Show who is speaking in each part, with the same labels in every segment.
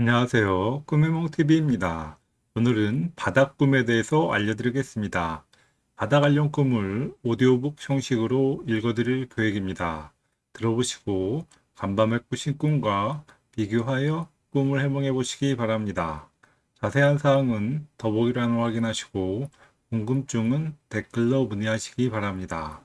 Speaker 1: 안녕하세요. 꿈의몽TV입니다. 오늘은 바닥 꿈에 대해서 알려드리겠습니다. 바닥 관련 꿈을 오디오북 형식으로 읽어드릴 계획입니다. 들어보시고 간밤에 꾸신 꿈과 비교하여 꿈을 해몽해 보시기 바랍니다. 자세한 사항은 더보기란을 확인하시고 궁금증은 댓글로 문의하시기 바랍니다.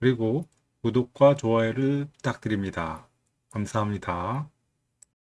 Speaker 1: 그리고 구독과 좋아요를 부탁드립니다. 감사합니다.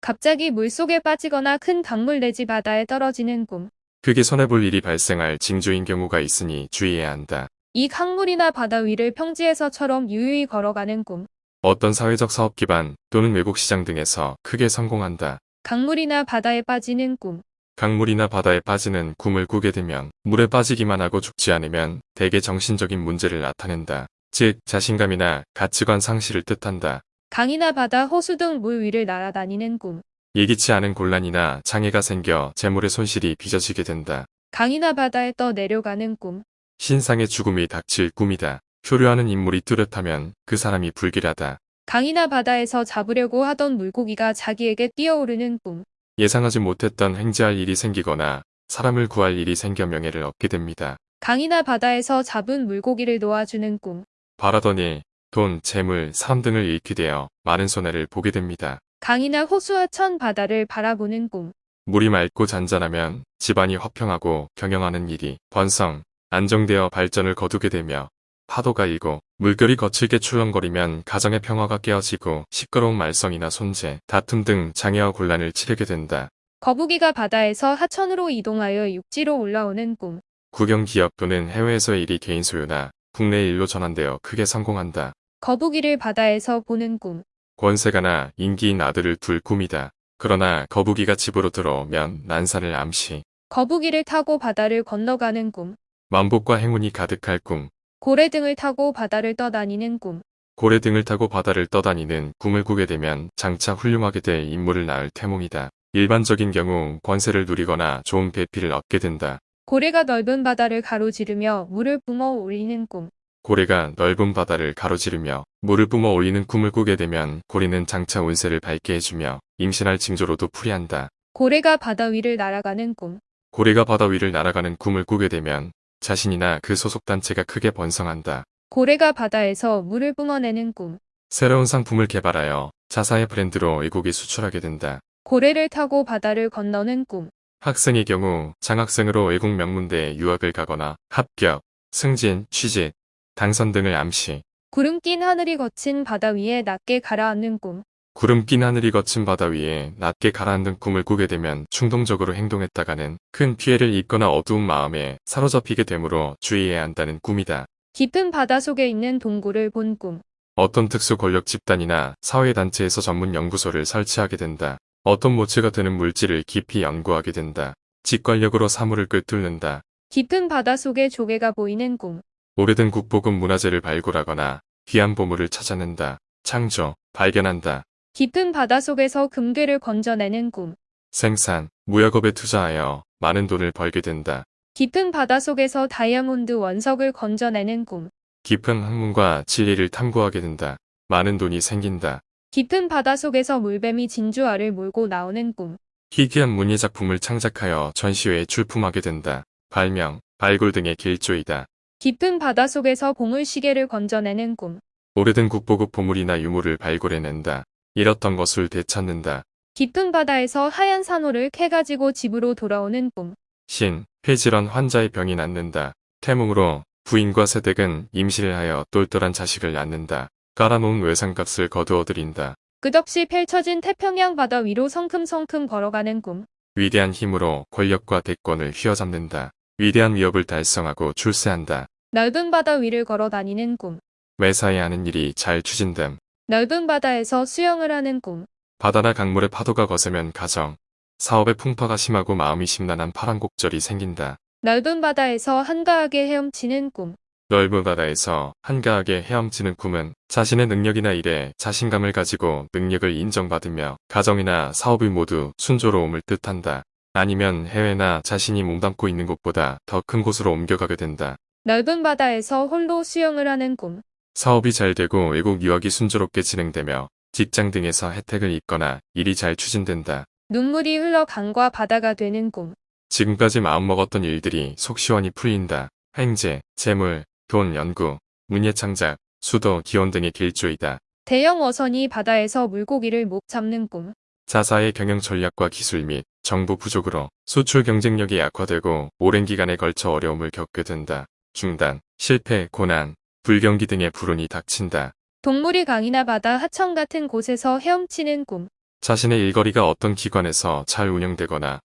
Speaker 2: 갑자기 물속에 빠지거나 큰 강물 내지 바다에 떨어지는 꿈.
Speaker 3: 크게 손해볼 일이 발생할 징조인 경우가 있으니 주의해야 한다.
Speaker 2: 이 강물이나 바다 위를 평지에서처럼 유유히 걸어가는 꿈.
Speaker 3: 어떤 사회적 사업 기반 또는 외국 시장 등에서 크게 성공한다.
Speaker 2: 강물이나 바다에 빠지는 꿈.
Speaker 3: 강물이나 바다에 빠지는 꿈을 꾸게 되면 물에 빠지기만 하고 죽지 않으면 대개 정신적인 문제를 나타낸다. 즉 자신감이나 가치관 상실을 뜻한다.
Speaker 2: 강이나 바다, 호수 등 물 위를 날아다니는 꿈.
Speaker 3: 예기치 않은 곤란이나 장애가 생겨 재물의 손실이 빚어지게 된다.
Speaker 2: 강이나 바다에 떠 내려가는 꿈.
Speaker 3: 신상의 죽음이 닥칠 꿈이다. 표류하는 인물이 뚜렷하면 그 사람이 불길하다.
Speaker 2: 강이나 바다에서 잡으려고 하던 물고기가 자기에게 뛰어오르는 꿈.
Speaker 3: 예상하지 못했던 횡재할 일이 생기거나 사람을 구할 일이 생겨 명예를 얻게 됩니다.
Speaker 2: 강이나 바다에서 잡은 물고기를 놓아주는 꿈.
Speaker 3: 바라던 일, 돈, 재물, 사람 등을 잃게 되어 많은 손해를 보게 됩니다.
Speaker 2: 강이나 호수와 천 바다를 바라보는 꿈.
Speaker 3: 물이 맑고 잔잔하면 집안이 화평하고 경영하는 일이 번성, 안정되어 발전을 거두게 되며 파도가 일고 물결이 거칠게 출렁거리면 가정의 평화가 깨어지고 시끄러운 말썽이나 손재, 다툼 등 장애와 곤란을 치르게 된다.
Speaker 2: 거북이가 바다에서 하천으로 이동하여 육지로 올라오는 꿈.
Speaker 3: 국영 기업 또는 해외에서의 일이 개인 소유나 국내 일로 전환되어 크게 성공한다.
Speaker 2: 거북이를 바다에서 보는 꿈.
Speaker 3: 권세가나 인기인 아들을 둘 꿈이다. 그러나 거북이가 집으로 들어오면 난사를 암시,
Speaker 2: 거북이를 타고 바다를 건너가는 꿈.
Speaker 3: 만복과 행운이 가득할 꿈,
Speaker 2: 고래 등을 타고 바다를 떠다니는 꿈.
Speaker 3: 고래 등을 타고 바다를 떠다니는 꿈을 꾸게 되면 장차 훌륭하게 될 인물을 낳을 태몽이다. 일반적인 경우 권세를 누리거나 좋은 배필을 얻게 된다.
Speaker 2: 고래가 넓은 바다를 가로지르며 물을 뿜어 올리는 꿈.
Speaker 3: 고래가 넓은 바다를 가로지르며 물을 뿜어 올리는 꿈을 꾸게 되면 고래는 장차 운세를 밝게 해주며 임신할 징조로도 풀이한다.
Speaker 2: 고래가 바다 위를 날아가는 꿈.
Speaker 3: 고래가 바다 위를 날아가는 꿈을 꾸게 되면 자신이나 그 소속단체가 크게 번성한다.
Speaker 2: 고래가 바다에서 물을 뿜어내는 꿈.
Speaker 3: 새로운 상품을 개발하여 자사의 브랜드로 외국에 수출하게 된다.
Speaker 2: 고래를 타고 바다를 건너는 꿈.
Speaker 3: 학생의 경우 장학생으로 외국 명문대에 유학을 가거나 합격, 승진, 취직, 당선 등을 암시,
Speaker 2: 구름 낀 하늘이 거친 바다 위에 낮게 가라앉는 꿈.
Speaker 3: 구름 낀 하늘이 거친 바다 위에 낮게 가라앉는 꿈을 꾸게 되면 충동적으로 행동했다가는 큰 피해를 입거나 어두운 마음에 사로잡히게 되므로 주의해야 한다는 꿈이다.
Speaker 2: 깊은 바다 속에 있는 동굴을 본 꿈.
Speaker 3: 어떤 특수 권력 집단이나 사회단체에서 전문 연구소를 설치하게 된다. 어떤 모체가 되는 물질을 깊이 연구하게 된다. 직관력으로 사물을 꿰뚫는다.
Speaker 2: 깊은 바다 속에 조개가 보이는 꿈.
Speaker 3: 오래된 국보급 문화재를 발굴하거나 귀한 보물을 찾아낸다. 창조, 발견한다.
Speaker 2: 깊은 바다 속에서 금괴를 건져내는 꿈.
Speaker 3: 생산, 무역업에 투자하여 많은 돈을 벌게 된다.
Speaker 2: 깊은 바다 속에서 다이아몬드 원석을 건져내는 꿈.
Speaker 3: 깊은 학문과 진리를 탐구하게 된다. 많은 돈이 생긴다.
Speaker 2: 깊은 바다 속에서 물뱀이 진주알을 몰고 나오는 꿈.
Speaker 3: 희귀한 문예작품을 창작하여 전시회에 출품하게 된다. 발명, 발굴 등의 길조이다.
Speaker 2: 깊은 바다 속에서 보물시계를 건져내는 꿈.
Speaker 3: 오래된 국보급 보물이나 유물을 발굴해낸다. 잃었던 것을 되찾는다.
Speaker 2: 깊은 바다에서 하얀 산호를 캐가지고 집으로 돌아오는 꿈.
Speaker 3: 신, 폐질환 환자의 병이 낫는다. 태몽으로 부인과 세댁은 임시를 하여 똘똘한 자식을 낳는다. 깔아놓은 외상값을 거두어들인다.
Speaker 2: 끝없이 펼쳐진 태평양 바다 위로 성큼성큼 걸어가는 꿈.
Speaker 3: 위대한 힘으로 권력과 대권을 휘어잡는다. 위대한 위협을 달성하고 출세한다.
Speaker 2: 넓은 바다 위를 걸어 다니는 꿈.
Speaker 3: 매사에 하는 일이 잘 추진됨.
Speaker 2: 넓은 바다에서 수영을 하는 꿈.
Speaker 3: 바다나 강물의 파도가 거세면 가정, 사업의 풍파가 심하고 마음이 심란한 파란곡절이 생긴다.
Speaker 2: 넓은 바다에서 한가하게 헤엄치는 꿈.
Speaker 3: 넓은 바다에서 한가하게 헤엄치는 꿈은 자신의 능력이나 일에 자신감을 가지고 능력을 인정받으며 가정이나 사업이 모두 순조로움을 뜻한다. 아니면 해외나 자신이 몸담고 있는 곳보다 더 큰 곳으로 옮겨가게 된다.
Speaker 2: 넓은 바다에서 홀로 수영을 하는 꿈.
Speaker 3: 사업이 잘 되고 외국 유학이 순조롭게 진행되며 직장 등에서 혜택을 입거나 일이 잘 추진된다.
Speaker 2: 눈물이 흘러 강과 바다가 되는 꿈.
Speaker 3: 지금까지 마음먹었던 일들이 속 시원히 풀린다. 행제, 재물, 돈, 연구, 문예 창작, 수도, 기원 등의 길조이다.
Speaker 2: 대형 어선이 바다에서 물고기를 못 잡는 꿈.
Speaker 3: 자사의 경영 전략과 기술 및 정부 부족으로 수출 경쟁력이 약화되고 오랜 기간에 걸쳐 어려움을 겪게 된다. 중단, 실패, 고난, 불경기 등의 불운이 닥친다.
Speaker 2: 동물이 강이나 바다, 하천 같은 곳에서 헤엄치는 꿈.
Speaker 3: 자신의 일거리가 어떤 기관에서 잘 운영되거나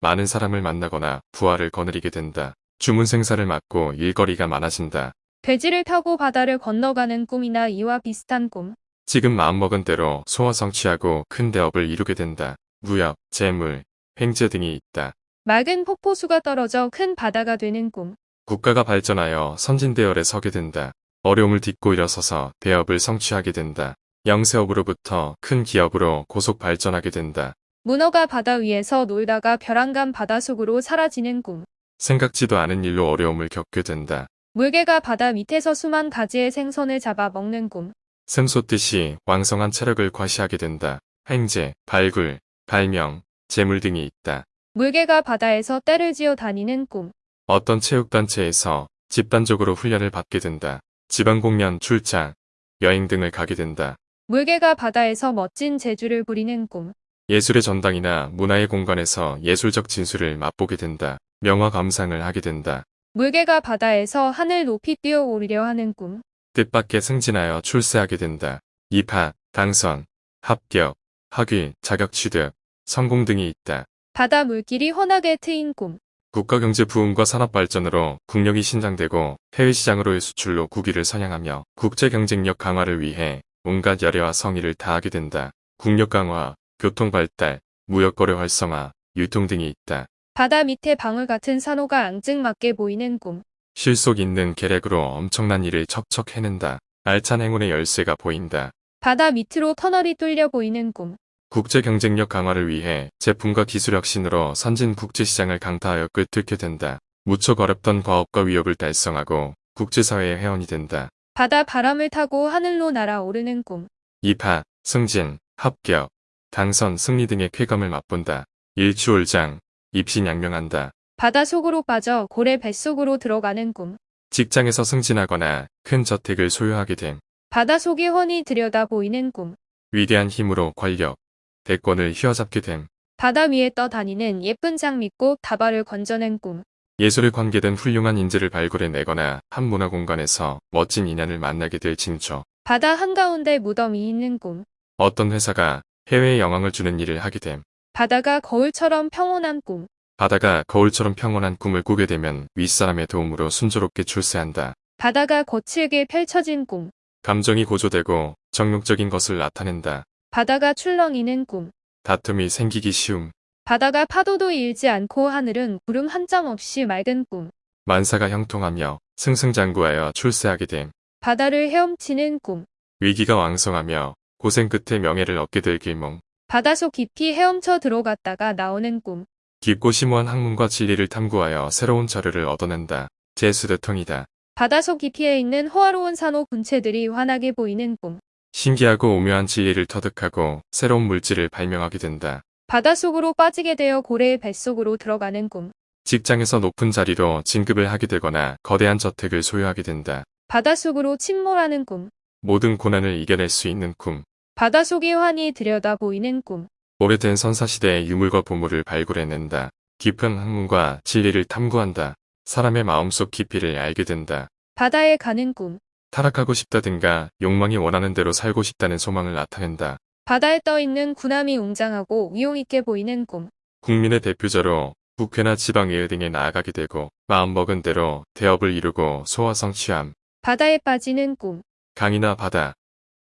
Speaker 3: 많은 사람을 만나거나 부하를 거느리게 된다. 주문 생사를 맡고 일거리가 많아진다.
Speaker 2: 돼지를 타고 바다를 건너가는 꿈이나 이와 비슷한 꿈.
Speaker 3: 지금 마음먹은 대로 소화 성취하고 큰 대업을 이루게 된다. 무역, 재물, 횡재 등이 있다.
Speaker 2: 맑은 폭포수가 떨어져 큰 바다가 되는 꿈.
Speaker 3: 국가가 발전하여 선진대열에 서게 된다. 어려움을 딛고 일어서서 대업을 성취하게 된다. 영세업으로부터 큰 기업으로 고속 발전하게 된다.
Speaker 2: 문어가 바다 위에서 놀다가 벼랑간 바다 속으로 사라지는 꿈.
Speaker 3: 생각지도 않은 일로 어려움을 겪게 된다.
Speaker 2: 물개가 바다 밑에서 수만 가지의 생선을 잡아 먹는 꿈.
Speaker 3: 샘솟듯이 왕성한 체력을 과시하게 된다. 행제, 발굴, 발명, 재물 등이 있다.
Speaker 2: 물개가 바다에서 떼를 지어 다니는 꿈.
Speaker 3: 어떤 체육단체에서 집단적으로 훈련을 받게 된다. 지방공연, 출장, 여행 등을 가게 된다.
Speaker 2: 물개가 바다에서 멋진 재주를 부리는 꿈.
Speaker 3: 예술의 전당이나 문화의 공간에서 예술적 진수를 맛보게 된다. 명화 감상을 하게 된다.
Speaker 2: 물개가 바다에서 하늘 높이 뛰어오르려 하는 꿈.
Speaker 3: 뜻밖의 승진하여 출세하게 된다. 입학, 당선, 합격, 학위, 자격 취득, 성공 등이 있다.
Speaker 2: 바다 물길이 훤하게 트인 꿈.
Speaker 3: 국가경제 부흥과 산업 발전으로 국력이 신장되고 해외 시장으로의 수출로 국위를 선양하며 국제 경쟁력 강화를 위해 온갖 열애와 성의를 다하게 된다. 국력 강화, 교통 발달, 무역 거래 활성화, 유통 등이 있다.
Speaker 2: 바다 밑에 방울 같은 산호가 앙증맞게 보이는 꿈.
Speaker 3: 실속 있는 계략으로 엄청난 일을 척척 해낸다. 알찬 행운의 열쇠가 보인다.
Speaker 2: 바다 밑으로 터널이 뚫려 보이는 꿈.
Speaker 3: 국제 경쟁력 강화를 위해 제품과 기술 혁신으로 선진 국제 시장을 강타하여 꿰뚫게 된다. 무척 어렵던 과업과 위협을 달성하고 국제사회의 회원이 된다.
Speaker 2: 바다 바람을 타고 하늘로 날아오르는 꿈.
Speaker 3: 입학, 승진, 합격, 당선, 승리 등의 쾌감을 맛본다. 일취월장, 입신양명한다.
Speaker 2: 바다 속으로 빠져 고래 뱃속으로 들어가는 꿈.
Speaker 3: 직장에서 승진하거나 큰 저택을 소유하게 됨.
Speaker 2: 바다 속이 훤히 들여다 보이는 꿈.
Speaker 3: 위대한 힘으로 권력, 대권을 휘어잡게 됨.
Speaker 2: 바다 위에 떠다니는 예쁜 장미꽃 다발을 건져낸 꿈.
Speaker 3: 예술에 관계된 훌륭한 인재를 발굴해내거나 한 문화 공간에서 멋진 인연을 만나게 될 징조.
Speaker 2: 바다 한가운데 무덤이 있는 꿈.
Speaker 3: 어떤 회사가 해외에 영향을 주는 일을 하게 됨.
Speaker 2: 바다가 거울처럼 평온한 꿈.
Speaker 3: 바다가 거울처럼 평온한 꿈을 꾸게 되면 윗사람의 도움으로 순조롭게 출세한다.
Speaker 2: 바다가 거칠게 펼쳐진 꿈.
Speaker 3: 감정이 고조되고 정욕적인 것을 나타낸다.
Speaker 2: 바다가 출렁이는 꿈.
Speaker 3: 다툼이 생기기 쉬움.
Speaker 2: 바다가 파도도 일지 않고 하늘은 구름 한 점 없이 맑은 꿈.
Speaker 3: 만사가 형통하며 승승장구하여 출세하게 됨.
Speaker 2: 바다를 헤엄치는 꿈.
Speaker 3: 위기가 왕성하며 고생 끝에 명예를 얻게 될 길몽.
Speaker 2: 바다속 깊이 헤엄쳐 들어갔다가 나오는 꿈.
Speaker 3: 깊고 심오한 학문과 진리를 탐구하여 새로운 자료를 얻어낸다. 제수대통이다.
Speaker 2: 바다속 깊이에 있는 호화로운 산호 군체들이 환하게 보이는 꿈.
Speaker 3: 신기하고 오묘한 진리를 터득하고 새로운 물질을 발명하게 된다.
Speaker 2: 바닷속으로 빠지게 되어 고래의 뱃속으로 들어가는 꿈.
Speaker 3: 직장에서 높은 자리로 진급을 하게 되거나 거대한 저택을 소유하게 된다.
Speaker 2: 바닷속으로 침몰하는 꿈.
Speaker 3: 모든 고난을 이겨낼 수 있는 꿈.
Speaker 2: 바닷속이 환히 들여다 보이는 꿈.
Speaker 3: 오래된 선사시대의 유물과 보물을 발굴해낸다. 깊은 학문과 진리를 탐구한다. 사람의 마음속 깊이를 알게 된다.
Speaker 2: 바다에 가는 꿈.
Speaker 3: 타락하고 싶다든가 욕망이 원하는 대로 살고 싶다는 소망을 나타낸다.
Speaker 2: 바다에 떠 있는 구남이 웅장하고 위용 있게 보이는 꿈.
Speaker 3: 국민의 대표자로 국회나 지방의회 등에 나아가게 되고 마음먹은 대로 대업을 이루고 소화성 취함.
Speaker 2: 바다에 빠지는 꿈.
Speaker 3: 강이나 바다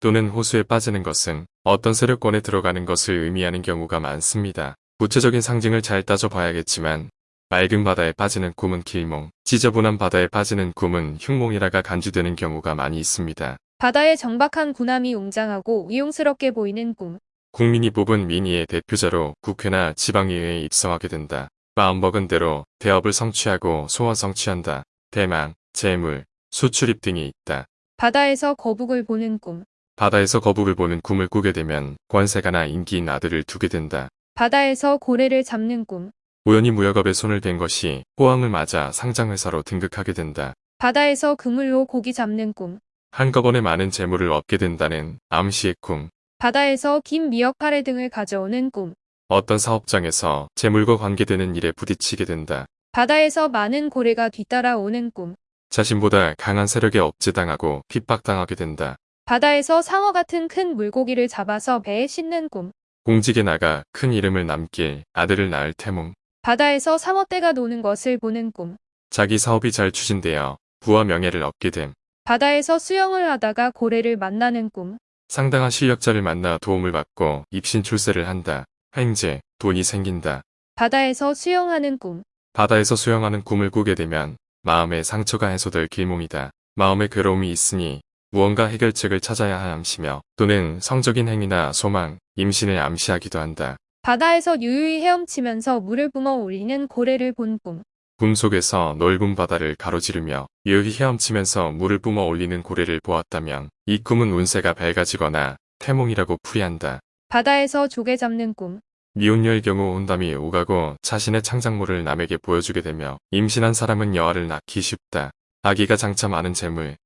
Speaker 3: 또는 호수에 빠지는 것은 어떤 세력권에 들어가는 것을 의미하는 경우가 많습니다. 구체적인 상징을 잘 따져봐야겠지만 맑은 바다에 빠지는 꿈은 길몽, 지저분한 바다에 빠지는 꿈은 흉몽이라가 간주되는 경우가 많이 있습니다.
Speaker 2: 바다에 정박한 구남이 웅장하고 위용스럽게 보이는 꿈.
Speaker 3: 국민이 뽑은 민의의 대표자로 국회나 지방의회에 입성하게 된다. 마음먹은 대로 대업을 성취하고 소원 성취한다. 대망, 재물, 수출입 등이 있다.
Speaker 2: 바다에서 거북을 보는 꿈.
Speaker 3: 바다에서 거북을 보는 꿈을 꾸게 되면 권세가나 인기인 아들을 두게 된다.
Speaker 2: 바다에서 고래를 잡는 꿈.
Speaker 3: 우연히 무역업에 손을 댄 것이 호황을 맞아 상장회사로 등극하게 된다.
Speaker 2: 바다에서 그물로 고기 잡는 꿈.
Speaker 3: 한꺼번에 많은 재물을 얻게 된다는 암시의 꿈.
Speaker 2: 바다에서 긴 미역 파래 등을 가져오는 꿈.
Speaker 3: 어떤 사업장에서 재물과 관계되는 일에 부딪히게 된다.
Speaker 2: 바다에서 많은 고래가 뒤따라오는 꿈.
Speaker 3: 자신보다 강한 세력에 억제당하고 핍박당하게 된다.
Speaker 2: 바다에서 상어 같은 큰 물고기를 잡아서 배에 싣는 꿈.
Speaker 3: 공직에 나가 큰 이름을 남길 아들을 낳을 태몽.
Speaker 2: 바다에서 상어떼가 노는 것을 보는 꿈.
Speaker 3: 자기 사업이 잘 추진되어 부와 명예를 얻게 됨.
Speaker 2: 바다에서 수영을 하다가 고래를 만나는 꿈.
Speaker 3: 상당한 실력자를 만나 도움을 받고 입신 출세를 한다. 횡재, 돈이 생긴다.
Speaker 2: 바다에서 수영하는 꿈.
Speaker 3: 바다에서 수영하는 꿈을 꾸게 되면 마음의 상처가 해소될 길몽이다. 마음의 괴로움이 있으니 무언가 해결책을 찾아야 함시며 또는 성적인 행위나 소망, 임신을 암시하기도 한다.
Speaker 2: 바다에서 유유히 헤엄치면서 물을 뿜어 올리는 고래를 본 꿈.
Speaker 3: 꿈 속에서 넓은 바다를 가로지르며 유유히 헤엄치면서 물을 뿜어 올리는 고래를 보았다면 이 꿈은 운세가 밝아지거나 태몽이라고 풀이한다.
Speaker 2: 바다에서 조개 잡는 꿈.
Speaker 3: 미혼녀의 경우 혼담이 오가고 자신의 창작물을 남에게 보여주게 되며 임신한 사람은 여아를 낳기 쉽다. 아기가 장차 많은 재물,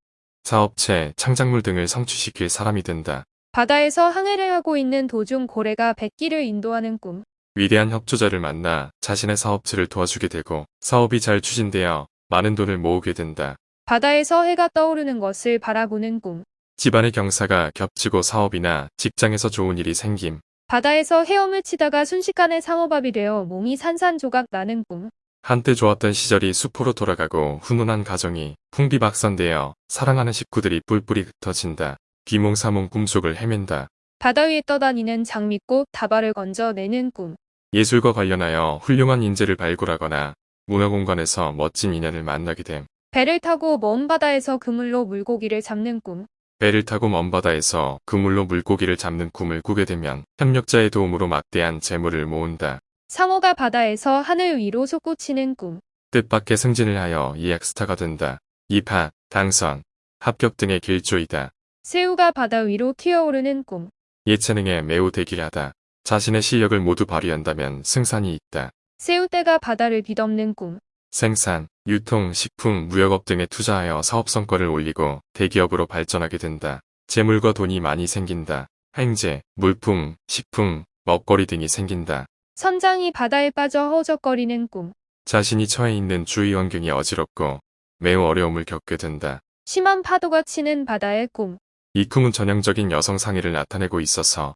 Speaker 3: 사업체, 창작물 등을 성취시킬 사람이 된다.
Speaker 2: 바다에서 항해를 하고 있는 도중 고래가 백기를 인도하는 꿈.
Speaker 3: 위대한 협조자를 만나 자신의 사업체를 도와주게 되고 사업이 잘 추진되어 많은 돈을 모으게 된다.
Speaker 2: 바다에서 해가 떠오르는 것을 바라보는 꿈.
Speaker 3: 집안의 경사가 겹치고 사업이나 직장에서 좋은 일이 생김.
Speaker 2: 바다에서 헤엄을 치다가 순식간에 상어밥이 되어 몸이 산산조각 나는 꿈.
Speaker 3: 한때 좋았던 시절이 수포로 돌아가고 훈훈한 가정이 풍비박산되어 사랑하는 식구들이 뿔뿔이 흩어진다. 비몽사몽 꿈속을 헤맨다.
Speaker 2: 바다 위에 떠다니는 장미꽃 다발을 건져내는 꿈.
Speaker 3: 예술과 관련하여 훌륭한 인재를 발굴하거나 문화공간에서 멋진 인연을 만나게 됨.
Speaker 2: 배를 타고 먼 바다에서 그물로 물고기를 잡는 꿈.
Speaker 3: 배를 타고 먼 바다에서 그물로 물고기를 잡는 꿈을 꾸게 되면 협력자의 도움으로 막대한 재물을 모은다.
Speaker 2: 상어가 바다에서 하늘 위로 솟구치는 꿈.
Speaker 3: 뜻밖의 승진을 하여 이엑스타가 된다. 입학, 당선, 합격 등의 길조이다.
Speaker 2: 새우가 바다 위로 튀어오르는 꿈.
Speaker 3: 예체능에 매우 대기하다. 자신의 실력을 모두 발휘한다면 승산이 있다.
Speaker 2: 새우떼가 바다를 뒤덮는 꿈.
Speaker 3: 생산, 유통, 식품, 무역업 등에 투자하여 사업 성과를 올리고 대기업으로 발전하게 된다. 재물과 돈이 많이 생긴다. 횡재, 물품, 식품, 먹거리 등이 생긴다.
Speaker 2: 선장이 바다에 빠져 허우적거리는 꿈.
Speaker 3: 자신이 처해 있는 주위 환경이 어지럽고 매우 어려움을 겪게 된다.
Speaker 2: 심한 파도가 치는 바다의 꿈.
Speaker 3: 이 꿈은 전형적인 여성 상의를 나타내고 있어서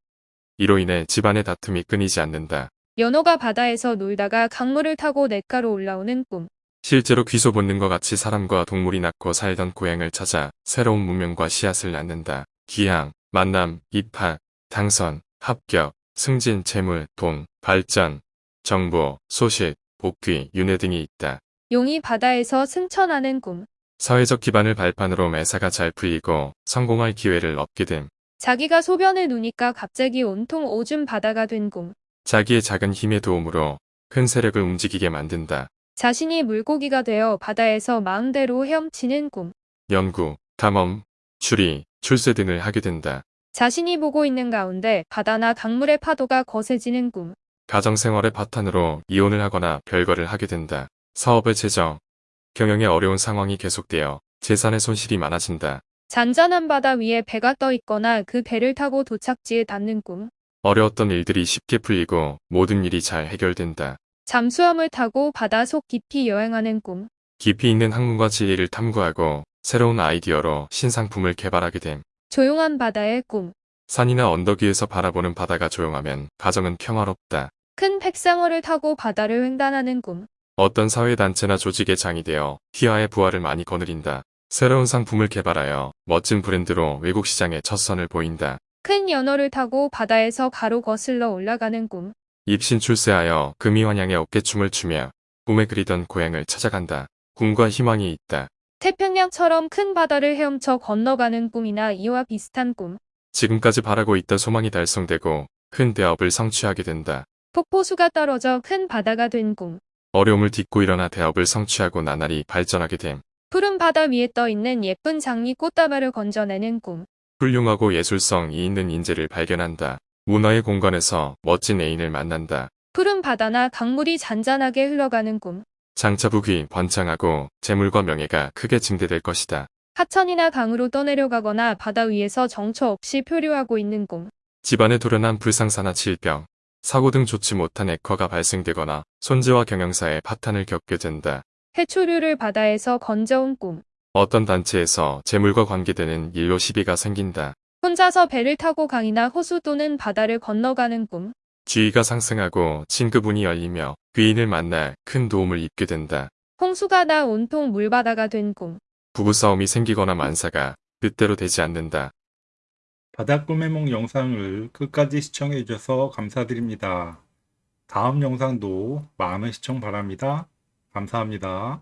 Speaker 3: 이로 인해 집안의 다툼이 끊이지 않는다.
Speaker 2: 연어가 바다에서 놀다가 강물을 타고 냇가로 올라오는 꿈.
Speaker 3: 실제로 귀소 본능과 같이 사람과 동물이 낳고 살던 고향을 찾아 새로운 문명과 씨앗을 낳는다. 귀향, 만남, 입학, 당선, 합격, 승진, 재물, 돈, 발전, 정보, 소식, 복귀, 윤회 등이 있다.
Speaker 2: 용이 바다에서 승천하는 꿈.
Speaker 3: 사회적 기반을 발판으로 매사가 잘 풀리고 성공할 기회를 얻게 됨.
Speaker 2: 자기가 소변을 누니까 갑자기 온통 오줌 바다가 된 꿈.
Speaker 3: 자기의 작은 힘의 도움으로 큰 세력을 움직이게 만든다.
Speaker 2: 자신이 물고기가 되어 바다에서 마음대로 헤엄치는 꿈.
Speaker 3: 연구, 탐험, 추리, 출세 등을 하게 된다.
Speaker 2: 자신이 보고 있는 가운데 바다나 강물의 파도가 거세지는 꿈.
Speaker 3: 가정생활의 바탕으로 이혼을 하거나 별거를 하게 된다. 사업의 재정, 경영에 어려운 상황이 계속되어 재산의 손실이 많아진다.
Speaker 2: 잔잔한 바다 위에 배가 떠 있거나 그 배를 타고 도착지에 닿는 꿈.
Speaker 3: 어려웠던 일들이 쉽게 풀리고 모든 일이 잘 해결된다.
Speaker 2: 잠수함을 타고 바다 속 깊이 여행하는 꿈.
Speaker 3: 깊이 있는 학문과 지혜를 탐구하고 새로운 아이디어로 신상품을 개발하게 됨.
Speaker 2: 조용한 바다의 꿈.
Speaker 3: 산이나 언덕 위에서 바라보는 바다가 조용하면 가정은 평화롭다.
Speaker 2: 큰 백상어를 타고 바다를 횡단하는 꿈.
Speaker 3: 어떤 사회단체나 조직의 장이 되어 희화의 부활을 많이 거느린다. 새로운 상품을 개발하여 멋진 브랜드로 외국 시장에 첫 선을 보인다.
Speaker 2: 큰 연어를 타고 바다에서 가로 거슬러 올라가는 꿈.
Speaker 3: 입신 출세하여 금이환양의 어깨춤을 추며 꿈에 그리던 고향을 찾아간다. 꿈과 희망이 있다.
Speaker 2: 태평양처럼 큰 바다를 헤엄쳐 건너가는 꿈이나 이와 비슷한 꿈.
Speaker 3: 지금까지 바라고 있던 소망이 달성되고 큰 대업을 성취하게 된다.
Speaker 2: 폭포수가 떨어져 큰 바다가 된 꿈.
Speaker 3: 어려움을 딛고 일어나 대업을 성취하고 나날이 발전하게 됨.
Speaker 2: 푸른 바다 위에 떠 있는 예쁜 장미 꽃다발을 건져내는 꿈.
Speaker 3: 훌륭하고 예술성이 있는 인재를 발견한다. 문화의 공간에서 멋진 애인을 만난다.
Speaker 2: 푸른 바다나 강물이 잔잔하게 흘러가는 꿈.
Speaker 3: 장차북이 번창하고 재물과 명예가 크게 증대될 것이다.
Speaker 2: 하천이나 강으로 떠내려가거나 바다 위에서 정처 없이 표류하고 있는 꿈.
Speaker 3: 집안에 돌연한 불상사나 질병, 사고 등 좋지 못한 액화가 발생되거나 손재와 경영사의 파탄을 겪게 된다.
Speaker 2: 해초류를 바다에서 건져온 꿈.
Speaker 3: 어떤 단체에서 재물과 관계되는 일로 시비가 생긴다.
Speaker 2: 혼자서 배를 타고 강이나 호수 또는 바다를 건너가는 꿈.
Speaker 3: 지위가 상승하고 친구분이 열리며 귀인을 만나 큰 도움을 입게 된다.
Speaker 2: 홍수가 나 온통 물바다가 된 꿈.
Speaker 3: 부부싸움이 생기거나 만사가 뜻대로 되지 않는다.
Speaker 1: 꿈의梦 영상을 끝까지 시청해 주셔서 감사드립니다. 다음 영상도 많은 시청 바랍니다. 감사합니다.